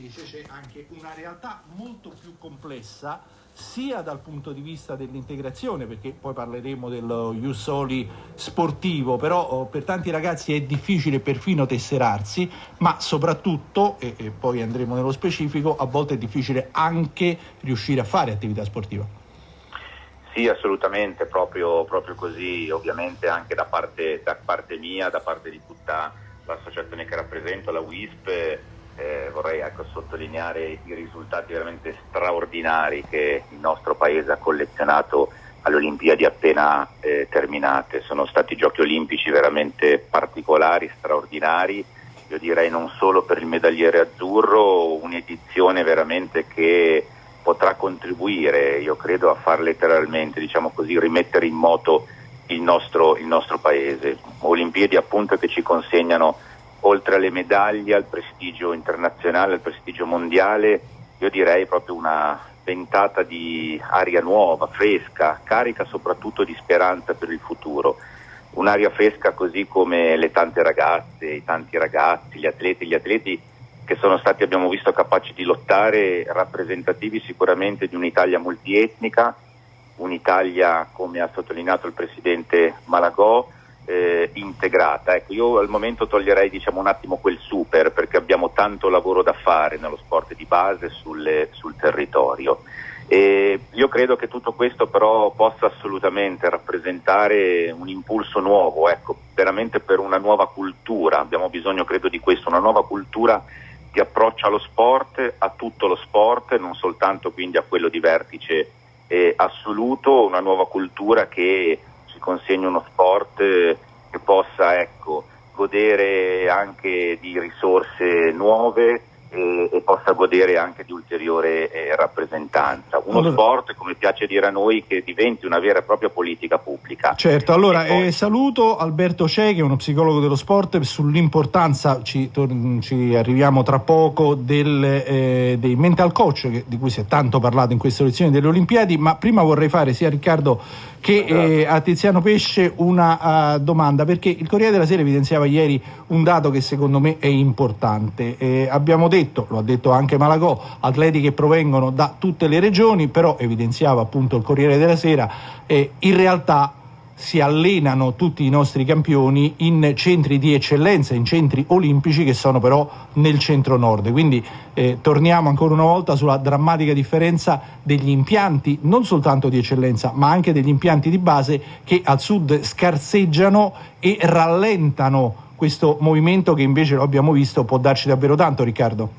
invece c'è anche una realtà molto più complessa sia dal punto di vista dell'integrazione, perché poi parleremo dello Ius sportivo, però oh, per tanti ragazzi è difficile perfino tesserarsi, ma soprattutto, e, e poi andremo nello specifico, a volte è difficile anche riuscire a fare attività sportiva. Sì, assolutamente, proprio, proprio così, ovviamente anche da parte, da parte, mia, da parte di tutta l'associazione che rappresento, la WISP, eh, vorrei ecco, sottolineare i risultati veramente straordinari che il nostro Paese ha collezionato alle Olimpiadi appena eh, terminate. Sono stati giochi olimpici veramente particolari, straordinari, io direi non solo per il medagliere azzurro, un'edizione veramente che potrà contribuire, io credo, a far letteralmente, diciamo così, rimettere in moto il nostro, il nostro Paese. Olimpiadi appunto che ci consegnano oltre alle medaglie, al prestigio internazionale, al prestigio mondiale, io direi proprio una ventata di aria nuova, fresca, carica soprattutto di speranza per il futuro. Un'aria fresca così come le tante ragazze, i tanti ragazzi, gli atleti, gli atleti che sono stati, abbiamo visto, capaci di lottare, rappresentativi sicuramente di un'Italia multietnica, un'Italia, come ha sottolineato il presidente Malagò, eh, integrata. Ecco, io al momento toglierei diciamo, un attimo quel super perché abbiamo tanto lavoro da fare nello sport di base sulle, sul territorio. E io credo che tutto questo però possa assolutamente rappresentare un impulso nuovo, ecco, veramente per una nuova cultura, abbiamo bisogno credo di questo, una nuova cultura di approccio allo sport, a tutto lo sport, non soltanto quindi a quello di vertice eh, assoluto, una nuova cultura che consegni uno sport che possa ecco, godere anche di risorse nuove e, e, possa godere anche di ulteriore eh, rappresentanza. Uno allora, sport, come piace dire a noi, che diventi una vera e propria politica pubblica. Certo, allora poi... eh, saluto Alberto Cei, che è uno psicologo dello sport, sull'importanza, ci, ci arriviamo tra poco, del, eh, dei mental coach, che, di cui si è tanto parlato in queste lezioni delle Olimpiadi, ma prima vorrei fare sia Riccardo che eh, a Tiziano Pesce una uh, domanda, perché il Corriere della Sera evidenziava ieri un dato che secondo me è importante. Eh, abbiamo detto, lo ha detto anche Malagò, atleti che provengono da tutte le regioni, però evidenziava appunto il Corriere della Sera, eh, in realtà si allenano tutti i nostri campioni in centri di eccellenza, in centri olimpici che sono però nel centro nord. Quindi eh, torniamo ancora una volta sulla drammatica differenza degli impianti, non soltanto di eccellenza, ma anche degli impianti di base che al sud scarseggiano e rallentano questo movimento che invece lo abbiamo visto può darci davvero tanto, Riccardo.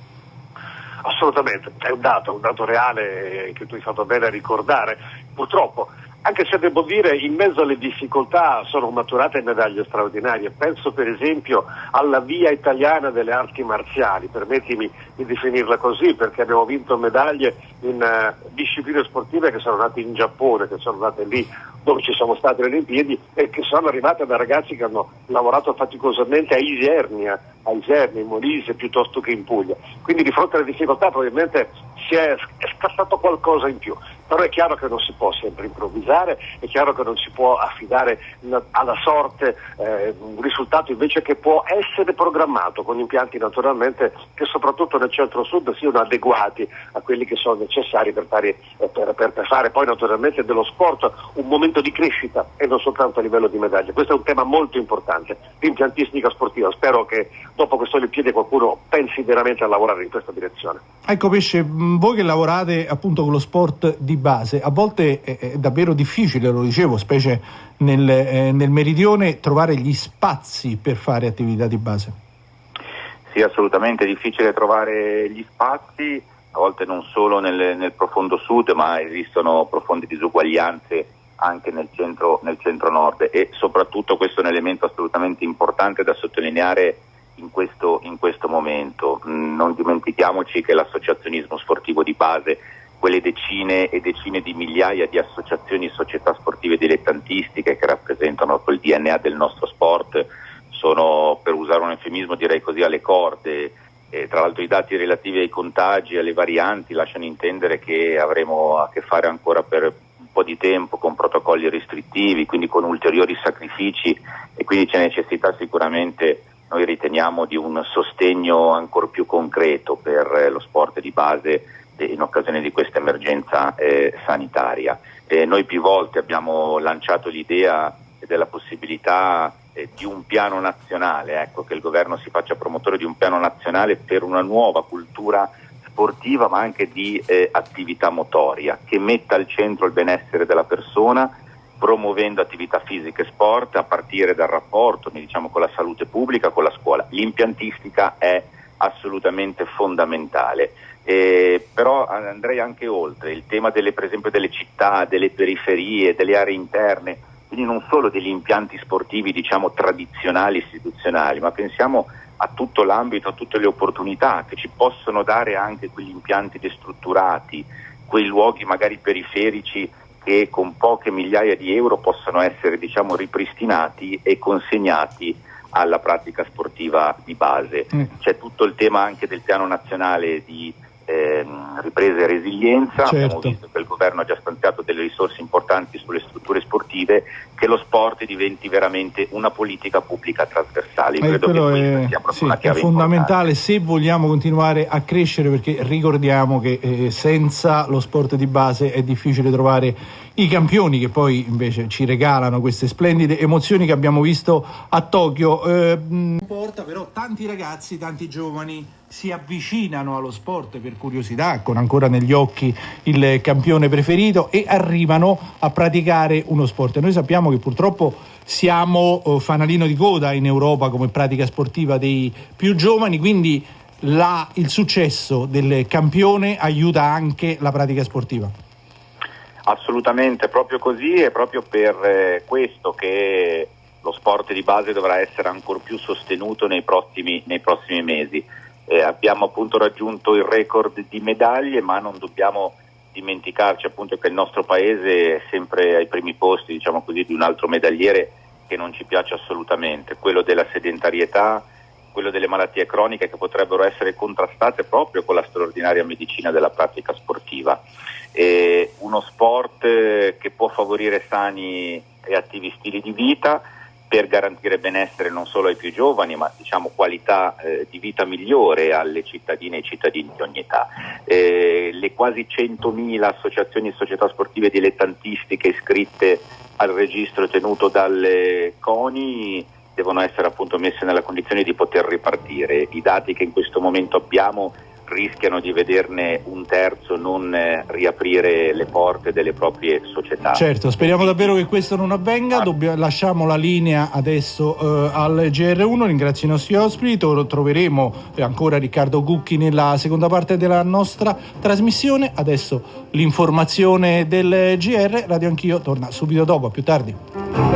Assolutamente, è un dato, un dato reale che tu hai fatto bene a ricordare. Purtroppo anche se devo dire in mezzo alle difficoltà sono maturate medaglie straordinarie. Penso per esempio alla via italiana delle arti marziali, permettimi di definirla così, perché abbiamo vinto medaglie in uh, discipline sportive che sono nate in Giappone, che sono nate lì dove ci sono state le Olimpiadi e che sono arrivate da ragazzi che hanno lavorato faticosamente a Isernia, a Isernia, in Molise piuttosto che in Puglia. Quindi di fronte alle difficoltà probabilmente si è, è scassato qualcosa in più, però è chiaro che non si può sempre improvvisare, è chiaro che non si può affidare alla sorte eh, un risultato invece che può essere programmato con impianti naturalmente che soprattutto nel centro-sud siano adeguati a quelli che sono necessari per fare, eh, per, per, fare poi naturalmente dello sport un momento di crescita e non soltanto a livello di medaglie. Questo è un tema molto importante, l'impiantistica sportiva. Spero che dopo queste Olimpiadi qualcuno pensi veramente a lavorare in questa direzione. Ecco Pesce, voi che lavorate appunto con lo sport di base, a volte è, è davvero difficile, lo dicevo, specie nel, eh, nel meridione, trovare gli spazi per fare attività di base. Sì, assolutamente, è difficile trovare gli spazi, a volte non solo nel, nel profondo sud, ma esistono profonde disuguaglianze anche nel centro, nel centro nord e soprattutto questo è un elemento assolutamente importante da sottolineare in questo, in questo momento. Mm, non dimentichiamoci che l'associazionismo sportivo di base, quelle decine e decine di migliaia di associazioni e società sportive dilettantistiche che rappresentano quel DNA del nostro sport, sono, per usare un eufemismo direi così, alle corde. E tra l'altro i dati relativi ai contagi e alle varianti lasciano intendere che avremo a che fare ancora per un po' di tempo con protocolli restrittivi, quindi con ulteriori sacrifici e quindi c'è necessità sicuramente noi riteniamo di un sostegno ancora più concreto per lo sport di base in occasione di questa emergenza eh, sanitaria. Eh, noi più volte abbiamo lanciato l'idea della possibilità eh, di un piano nazionale, ecco, che il governo si faccia promotore di un piano nazionale per una nuova cultura sportiva ma anche di eh, attività motoria che metta al centro il benessere della persona promuovendo attività fisiche e sport a partire dal rapporto diciamo, con la salute pubblica, con la scuola. L'impiantistica è assolutamente fondamentale. Eh, però andrei anche oltre, il tema delle, per esempio delle città, delle periferie, delle aree interne, quindi non solo degli impianti sportivi diciamo tradizionali, istituzionali, ma pensiamo a tutto l'ambito, a tutte le opportunità che ci possono dare anche quegli impianti destrutturati, quei luoghi magari periferici che con poche migliaia di euro possono essere diciamo, ripristinati e consegnati alla pratica sportiva di base. Mm. C'è tutto il tema anche del piano nazionale di eh, ripresa e resilienza, certo. abbiamo visto che il governo ha già stanziato delle risorse importanti sulle strutture sportive, che lo sport diventi veramente una politica pubblica trasversale. Eh, Credo che è, sia sì, è fondamentale importante. se vogliamo continuare a crescere perché ricordiamo che eh, senza lo sport di base è difficile trovare i campioni che poi invece ci regalano queste splendide emozioni che abbiamo visto a Tokyo. Eh, porta però tanti ragazzi, tanti giovani si avvicinano allo sport per curiosità, con ancora negli occhi il campione preferito e arrivano a praticare uno sport. Noi sappiamo che purtroppo siamo eh, fanalino di coda in Europa come pratica sportiva dei più giovani, quindi la, il successo del campione aiuta anche la pratica sportiva. Assolutamente, proprio così e proprio per eh, questo che lo sport di base dovrà essere ancora più sostenuto nei prossimi, nei prossimi mesi. Eh, abbiamo appunto raggiunto il record di medaglie, ma non dobbiamo dimenticarci appunto che il nostro paese è sempre ai primi posti, diciamo così, di un altro medagliere che non ci piace assolutamente, quello della sedentarietà, quello delle malattie croniche che potrebbero essere contrastate proprio con la straordinaria medicina della pratica sportiva. E uno sport eh, che può favorire sani e attivi stili di vita per garantire benessere non solo ai più giovani, ma diciamo qualità eh, di vita migliore alle cittadine e ai cittadini di ogni età. Eh, le quasi 100.000 associazioni e società sportive dilettantistiche iscritte al registro tenuto dalle CONI devono essere appunto messe nella condizione di poter ripartire. I dati che in questo momento abbiamo rischiano di vederne un terzo non eh, riaprire le porte delle proprie società. Certo, speriamo davvero che questo non avvenga. Ah. Dobbia, lasciamo la linea adesso eh, al GR1. Ringrazio i nostri ospiti. Troveremo ancora Riccardo Gucchi nella seconda parte della nostra trasmissione. Adesso l'informazione del GR. Radio Anch'io torna subito dopo. A più tardi.